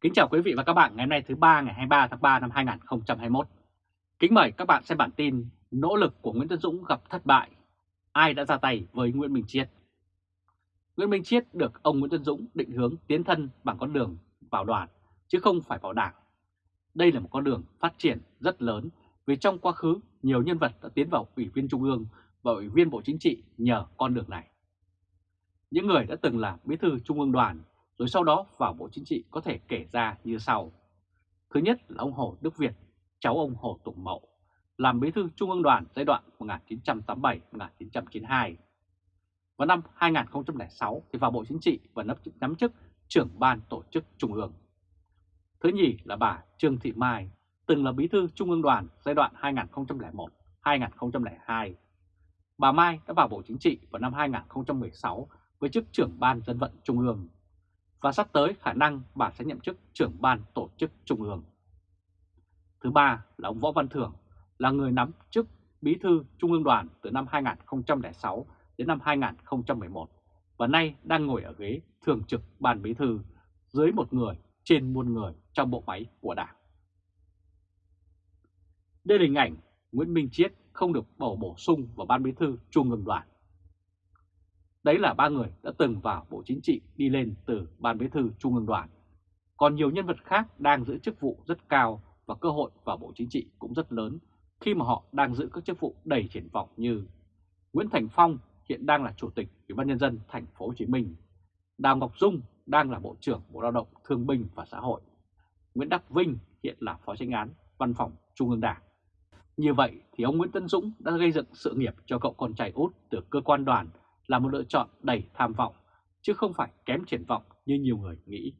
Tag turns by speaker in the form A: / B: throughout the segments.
A: Kính chào quý vị và các bạn ngày hôm nay thứ ba ngày 23 tháng 3 năm 2021. Kính mời các bạn xem bản tin Nỗ lực của Nguyễn Tân Dũng gặp thất bại. Ai đã ra tay với Nguyễn Minh Chiết? Nguyễn Minh Chiết được ông Nguyễn Tân Dũng định hướng tiến thân bằng con đường vào đoàn, chứ không phải vào đảng. Đây là một con đường phát triển rất lớn vì trong quá khứ nhiều nhân vật đã tiến vào Ủy viên Trung ương và Ủy viên Bộ Chính trị nhờ con đường này. Những người đã từng là bí thư Trung ương đoàn rồi sau đó vào Bộ Chính trị có thể kể ra như sau. Thứ nhất là ông Hồ Đức Việt, cháu ông Hồ Tùng Mậu, làm bí thư Trung ương đoàn giai đoạn 1987-1992. Vào năm 2006 thì vào Bộ Chính trị và nắm chức trưởng ban tổ chức Trung ương. Thứ nhì là bà Trương Thị Mai, từng là bí thư Trung ương đoàn giai đoạn 2001-2002. Bà Mai đã vào Bộ Chính trị vào năm 2016 với chức trưởng ban dân vận Trung ương và sắp tới khả năng bà sẽ nhậm chức trưởng ban tổ chức Trung ương. Thứ ba là ông Võ Văn Thưởng, là người nắm chức bí thư Trung ương đoàn từ năm 2006 đến năm 2011 và nay đang ngồi ở ghế thường trực ban bí thư dưới một người trên muôn người trong bộ máy của đảng. Đây là hình ảnh Nguyễn Minh Chiết không được bầu bổ sung vào ban bí thư Trung ương đoàn. Đấy là ba người đã từng vào Bộ Chính trị đi lên từ Ban Bí thư Trung ương đoàn. Còn nhiều nhân vật khác đang giữ chức vụ rất cao và cơ hội vào Bộ Chính trị cũng rất lớn khi mà họ đang giữ các chức vụ đầy triển vọng như Nguyễn Thành Phong hiện đang là Chủ tịch Ủy ban Nhân dân thành phố Hồ Chí Minh, Đào Ngọc Dung đang là Bộ trưởng Bộ Lao động Thương binh và Xã hội, Nguyễn Đắc Vinh hiện là Phó tránh án Văn phòng Trung ương Đảng. Như vậy thì ông Nguyễn Tân Dũng đã gây dựng sự nghiệp cho cậu con trai út từ cơ quan đoàn là một lựa chọn đầy tham vọng, chứ không phải kém triển vọng như nhiều người nghĩ.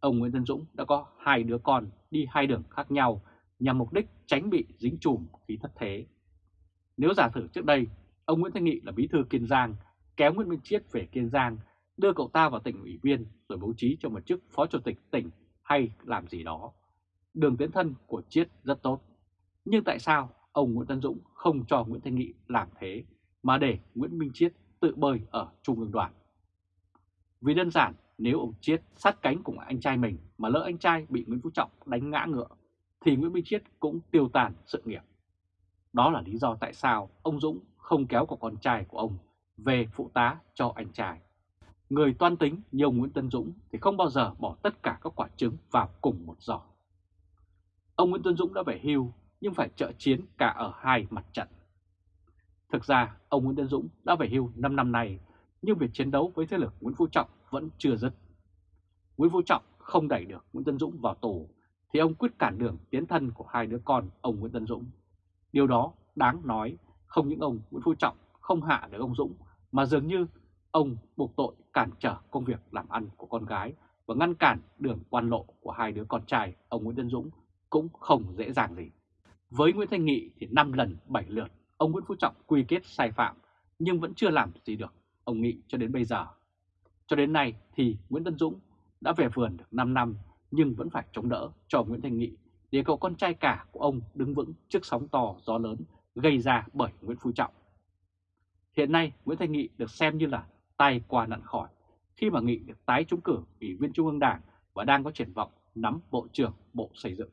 A: Ông Nguyễn Tân Dũng đã có hai đứa con đi hai đường khác nhau nhằm mục đích tránh bị dính chùm khi thất thế. Nếu giả thử trước đây, ông Nguyễn Thanh Nghị là bí thư Kiên Giang, kéo Nguyễn Minh Chiết về Kiên Giang, đưa cậu ta vào tỉnh ủy viên rồi bố trí cho một chức phó chủ tịch tỉnh hay làm gì đó. Đường tiến thân của Chiết rất tốt. Nhưng tại sao ông Nguyễn Tân Dũng không cho Nguyễn Thanh Nghị làm thế mà để Nguyễn Minh Chiết tự bơi ở Trung ương đoàn. Vì đơn giản, nếu ông Chiết sát cánh cùng anh trai mình mà lỡ anh trai bị Nguyễn Phú Trọng đánh ngã ngựa, thì Nguyễn Minh Chiết cũng tiêu tàn sự nghiệp. Đó là lý do tại sao ông Dũng không kéo của con trai của ông về phụ tá cho anh trai. Người toan tính như ông Nguyễn Tân Dũng thì không bao giờ bỏ tất cả các quả trứng vào cùng một giỏ. Ông Nguyễn Tân Dũng đã về hưu nhưng phải trợ chiến cả ở hai mặt trận. Thực ra, ông Nguyễn Tân Dũng đã về hưu 5 năm nay, nhưng việc chiến đấu với thế lực Nguyễn Phú Trọng vẫn chưa dứt. Nguyễn Phú Trọng không đẩy được Nguyễn Tân Dũng vào tù, thì ông quyết cản đường tiến thân của hai đứa con ông Nguyễn Tân Dũng. Điều đó đáng nói, không những ông Nguyễn Phú Trọng không hạ được ông Dũng, mà dường như ông buộc tội cản trở công việc làm ăn của con gái và ngăn cản đường quan lộ của hai đứa con trai ông Nguyễn Tân Dũng cũng không dễ dàng gì. Với Nguyễn Thanh Nghị thì 5 lần 7 lượt ông Nguyễn Phú Trọng quy kết sai phạm, nhưng vẫn chưa làm gì được, ông Nghị cho đến bây giờ. Cho đến nay thì Nguyễn Tân Dũng đã về vườn được 5 năm, nhưng vẫn phải chống đỡ cho Nguyễn Thanh Nghị để cậu con trai cả của ông đứng vững trước sóng to, gió lớn gây ra bởi Nguyễn Phú Trọng. Hiện nay, Nguyễn Thanh Nghị được xem như là tay qua nạn khỏi khi mà Nghị được tái trúng cử ủy viên Trung ương Đảng và đang có triển vọng nắm Bộ trưởng Bộ Xây dựng.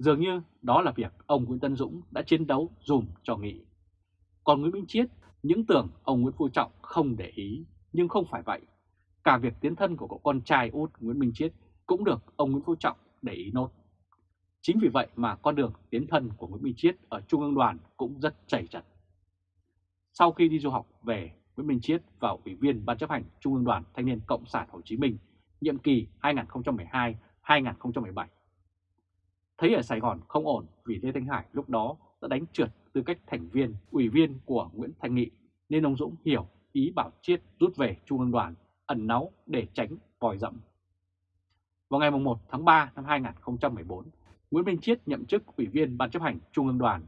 A: Dường như đó là việc ông Nguyễn Tân Dũng đã chiến đấu dùm cho Nghị. Còn Nguyễn Minh Chiết, những tưởng ông Nguyễn Phú Trọng không để ý, nhưng không phải vậy. Cả việc tiến thân của cậu con trai út Nguyễn Minh Chiết cũng được ông Nguyễn Phú Trọng để ý nốt. Chính vì vậy mà con đường tiến thân của Nguyễn Minh Chiết ở Trung ương đoàn cũng rất chảy chặt. Sau khi đi du học về, Nguyễn Minh Chiết vào Ủy viên Ban chấp hành Trung ương đoàn Thanh niên Cộng sản Hồ Chí Minh nhiệm kỳ 2012-2017. Thấy ở Sài Gòn không ổn vì Lê Thanh Hải lúc đó đã đánh trượt tư cách thành viên, ủy viên của Nguyễn Thanh Nghị, nên ông Dũng hiểu ý bảo Chiết rút về Trung ương đoàn, ẩn náu để tránh vòi rậm. Vào ngày 1 tháng 3 năm 2014, Nguyễn Minh Chiết nhậm chức Ủy viên Ban chấp hành Trung ương đoàn,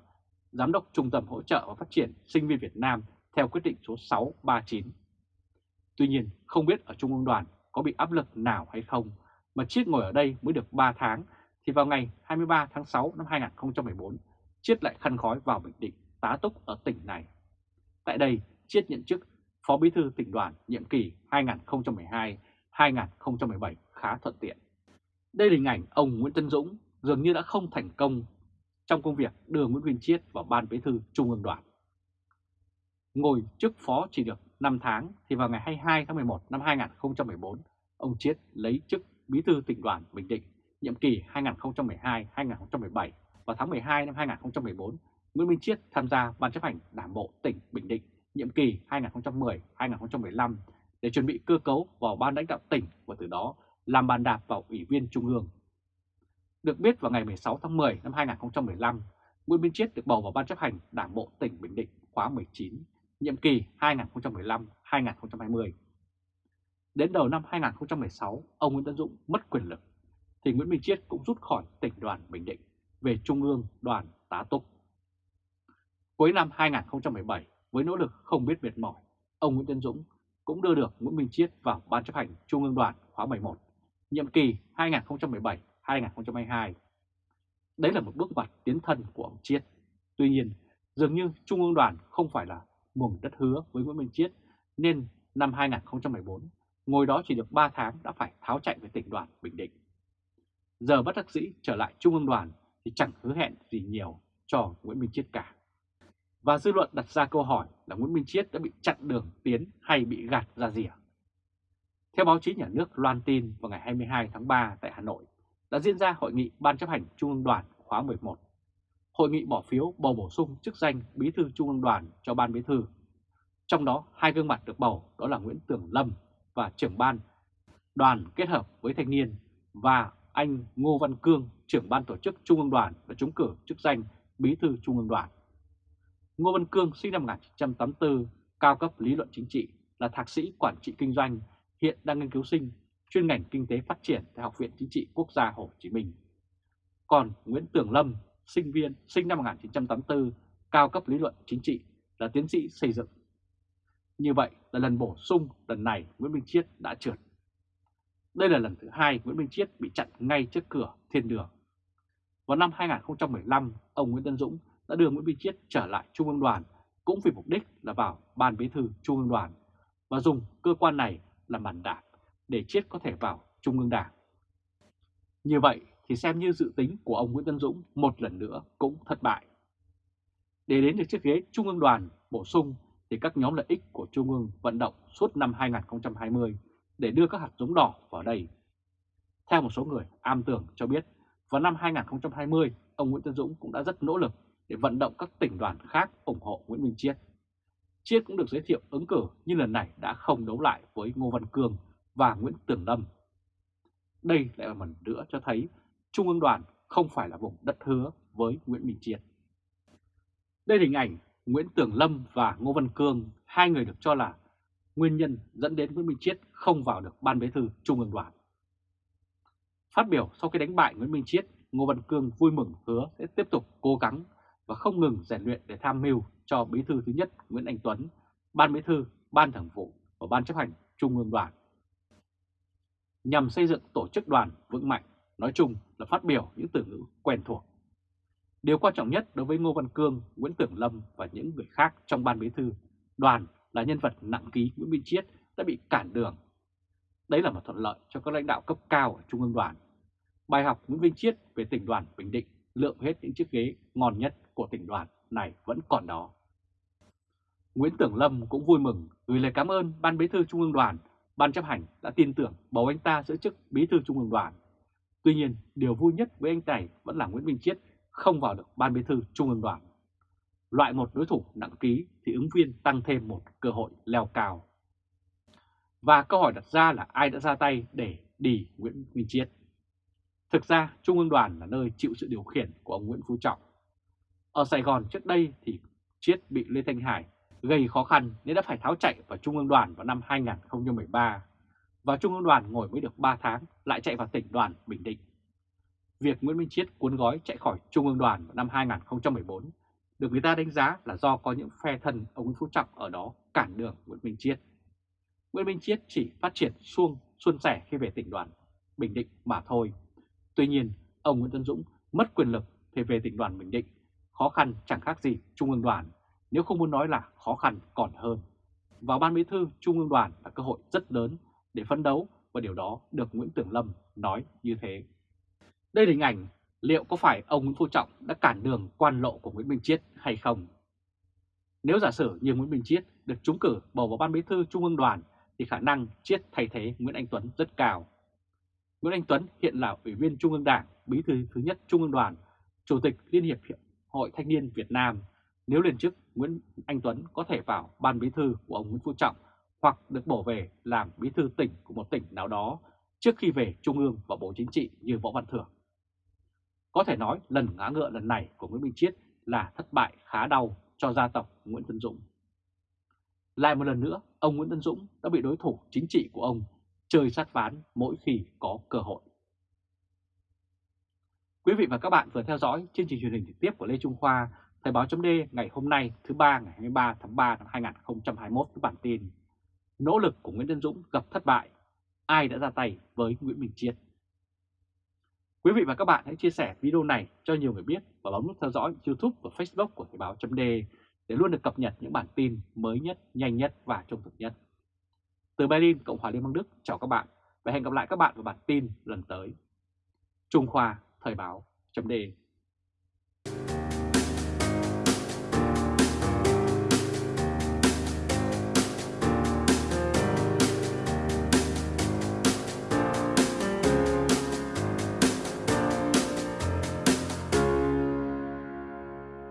A: Giám đốc Trung tâm Hỗ trợ và Phát triển Sinh viên Việt Nam theo quyết định số 639. Tuy nhiên, không biết ở Trung ương đoàn có bị áp lực nào hay không, mà Chiết ngồi ở đây mới được 3 tháng thì vào ngày 23 tháng 6 năm 2014, Chiết lại khăn khói vào Bình Định, tá túc ở tỉnh này. Tại đây, Chiết nhận chức Phó Bí thư tỉnh đoàn nhiệm kỳ 2012-2017 khá thuận tiện. Đây là hình ảnh ông Nguyễn Tân Dũng dường như đã không thành công trong công việc đưa Nguyễn Nguyên Chiết vào Ban Bí thư Trung ương Đoàn. Ngồi chức phó chỉ được 5 tháng thì vào ngày 22 tháng 11 năm 2014, ông Chiết lấy chức Bí thư tỉnh đoàn Bình Định nhiệm kỳ 2012-2017 vào tháng 12 năm 2014, Nguyễn Minh Chiết tham gia Ban chấp hành Đảng bộ tỉnh Bình Định nhiệm kỳ 2010-2015 để chuẩn bị cơ cấu vào Ban lãnh đạo tỉnh và từ đó làm bàn đạp vào Ủy viên Trung ương. Được biết vào ngày 16 tháng 10 năm 2015, Nguyễn Minh Chiết được bầu vào Ban chấp hành Đảng bộ tỉnh Bình Định khóa 19, nhiệm kỳ 2015-2020. Đến đầu năm 2016, ông Nguyễn Tân Dũng mất quyền lực, thì Nguyễn Minh Chiết cũng rút khỏi tỉnh đoàn Bình Định về Trung ương đoàn tá túc. Cuối năm 2017, với nỗ lực không biết mệt mỏi, ông Nguyễn Tân Dũng cũng đưa được Nguyễn Minh Chiết vào Ban chấp hành Trung ương đoàn khóa 11, nhiệm kỳ 2017-2022. Đấy là một bước ngoặt tiến thân của ông Chiết. Tuy nhiên, dường như Trung ương đoàn không phải là mùng đất hứa với Nguyễn Minh Chiết, nên năm 2014, ngồi đó chỉ được 3 tháng đã phải tháo chạy về tỉnh đoàn Bình Định. Giờ bất đắc dĩ trở lại Trung ương đoàn thì chẳng hứa hẹn gì nhiều cho Nguyễn Minh Chiết cả. Và dư luận đặt ra câu hỏi là Nguyễn Minh Chiết đã bị chặn đường tiến hay bị gạt ra rìa. Theo báo chí nhà nước loan tin vào ngày 22 tháng 3 tại Hà Nội, đã diễn ra hội nghị Ban chấp hành Trung ương đoàn khóa 11. Hội nghị bỏ phiếu bầu bổ sung chức danh Bí thư Trung ương đoàn cho Ban Bí thư. Trong đó, hai gương mặt được bầu đó là Nguyễn Tường Lâm và trưởng ban, đoàn kết hợp với thanh niên và anh Ngô Văn Cương, trưởng ban tổ chức Trung ương đoàn và trúng cử chức danh Bí thư Trung ương đoàn. Ngô Văn Cương sinh năm 1984, cao cấp lý luận chính trị, là thạc sĩ quản trị kinh doanh, hiện đang nghiên cứu sinh, chuyên ngành kinh tế phát triển tại Học viện Chính trị Quốc gia Hồ Chí Minh. Còn Nguyễn Tường Lâm, sinh viên, sinh năm 1984, cao cấp lý luận chính trị, là tiến sĩ xây dựng. Như vậy là lần bổ sung lần này Nguyễn Minh Chiết đã trượt. Đây là lần thứ hai Nguyễn Minh Chiết bị chặn ngay trước cửa thiên đường. Vào năm 2015, ông Nguyễn Tân Dũng đã đưa Nguyễn Minh Chiết trở lại Trung ương đoàn cũng vì mục đích là vào Ban Bí thư Trung ương đoàn và dùng cơ quan này làm bàn đạp để Chiết có thể vào Trung ương Đảng. Như vậy thì xem như dự tính của ông Nguyễn Tân Dũng một lần nữa cũng thất bại. Để đến được chiếc ghế Trung ương đoàn bổ sung thì các nhóm lợi ích của Trung ương vận động suốt năm 2020 để đưa các hạt giống đỏ vào đây. Theo một số người am tường cho biết, vào năm 2020, ông Nguyễn Tân Dũng cũng đã rất nỗ lực để vận động các tỉnh đoàn khác ủng hộ Nguyễn Minh Chiết. Chiết cũng được giới thiệu ứng cử nhưng lần này đã không đấu lại với Ngô Văn Cương và Nguyễn Tường Lâm. Đây lại là một nữa cho thấy Trung ương đoàn không phải là vùng đất hứa với Nguyễn Minh Chiết. Đây là hình ảnh Nguyễn Tường Lâm và Ngô Văn Cương, hai người được cho là nguyên nhân dẫn đến Nguyễn Minh Chiết không vào được Ban Bí thư Trung ương đoàn. Phát biểu sau khi đánh bại Nguyễn Minh Chiết, Ngô Văn Cương vui mừng hứa sẽ tiếp tục cố gắng và không ngừng rèn luyện để tham mưu cho Bí thư thứ nhất Nguyễn Anh Tuấn, Ban Bí thư, Ban Thường vụ và Ban chấp hành Trung ương đoàn. Nhằm xây dựng tổ chức đoàn vững mạnh, nói chung là phát biểu những từ ngữ quen thuộc. Điều quan trọng nhất đối với Ngô Văn Cương, Nguyễn Tưởng Lâm và những người khác trong Ban Bí thư, đoàn là nhân vật nặng ký Nguyễn Minh Chiết đã bị cản đường. Đấy là một thuận lợi cho các lãnh đạo cấp cao ở Trung ương đoàn. Bài học Nguyễn Minh Chiết về tỉnh đoàn Bình Định lượm hết những chiếc ghế ngon nhất của tỉnh đoàn này vẫn còn đó. Nguyễn Tưởng Lâm cũng vui mừng gửi lời cảm ơn Ban Bí thư Trung ương đoàn, Ban chấp hành đã tin tưởng bầu anh ta giữ chức Bí thư Trung ương đoàn. Tuy nhiên, điều vui nhất với anh này vẫn là Nguyễn Minh Chiết không vào được Ban Bí thư Trung ương đoàn. Loại một đối thủ nặng ký thì ứng viên tăng thêm một cơ hội leo cao. Và câu hỏi đặt ra là ai đã ra tay để đi Nguyễn Minh Chiết? Thực ra, Trung ương đoàn là nơi chịu sự điều khiển của ông Nguyễn Phú Trọng. Ở Sài Gòn trước đây thì Chiết bị Lê Thanh Hải gây khó khăn nên đã phải tháo chạy vào Trung ương đoàn vào năm 2013. Và Trung ương đoàn ngồi mới được 3 tháng lại chạy vào tỉnh đoàn Bình Định. Việc Nguyễn Minh Chiết cuốn gói chạy khỏi Trung ương đoàn vào năm 2014 được người ta đánh giá là do có những phe thân ông Nguyễn Phú Trọng ở đó cản đường Nguyễn Minh Chiết. Nguyễn Minh Chiết chỉ phát triển xuông xuân sẻ khi về tỉnh đoàn Bình Định mà thôi. Tuy nhiên, ông Nguyễn Tân Dũng mất quyền lực thì về tỉnh đoàn Bình Định, khó khăn chẳng khác gì Trung ương đoàn, nếu không muốn nói là khó khăn còn hơn. Vào Ban Bí thư Trung ương đoàn là cơ hội rất lớn để phấn đấu và điều đó được Nguyễn Tưởng Lâm nói như thế. Đây là hình ảnh liệu có phải ông Nguyễn Phú Trọng đã cản đường quan lộ của Nguyễn Minh Chiết hay không? Nếu giả sử như Nguyễn Minh Chiết được trúng cử bầu vào ban bí thư Trung ương đoàn thì khả năng Chiết thay thế Nguyễn Anh Tuấn rất cao. Nguyễn Anh Tuấn hiện là Ủy viên Trung ương Đảng, Bí thư thứ nhất Trung ương Đoàn, Chủ tịch Liên hiệp Hội Thanh niên Việt Nam. Nếu lên chức, Nguyễn Anh Tuấn có thể vào ban bí thư của ông Nguyễn Phú Trọng hoặc được bổ về làm bí thư tỉnh của một tỉnh nào đó trước khi về Trung ương và Bộ Chính trị như Võ Văn Thưởng. Có thể nói lần ngã ngựa lần này của Nguyễn Minh Chiết là thất bại khá đau cho gia tộc Nguyễn Tân Dũng. Lại một lần nữa, ông Nguyễn Tân Dũng đã bị đối thủ chính trị của ông chơi sát ván mỗi khi có cơ hội. Quý vị và các bạn vừa theo dõi chương trình truyền hình trực tiếp của Lê Trung Khoa, Thời báo chấm ngày hôm nay thứ ba ngày 23 tháng 3 năm 2021 với bản tin Nỗ lực của Nguyễn Tân Dũng gặp thất bại, ai đã ra tay với Nguyễn Minh Chiết. Quý vị và các bạn hãy chia sẻ video này cho nhiều người biết và bấm nút theo dõi YouTube và Facebook của Thời báo chấm để luôn được cập nhật những bản tin mới nhất, nhanh nhất và trung thực nhất. Từ Berlin, Cộng hòa Liên bang Đức, chào các bạn và hẹn gặp lại các bạn vào bản tin lần tới. Trung Khoa, Thời báo, chấm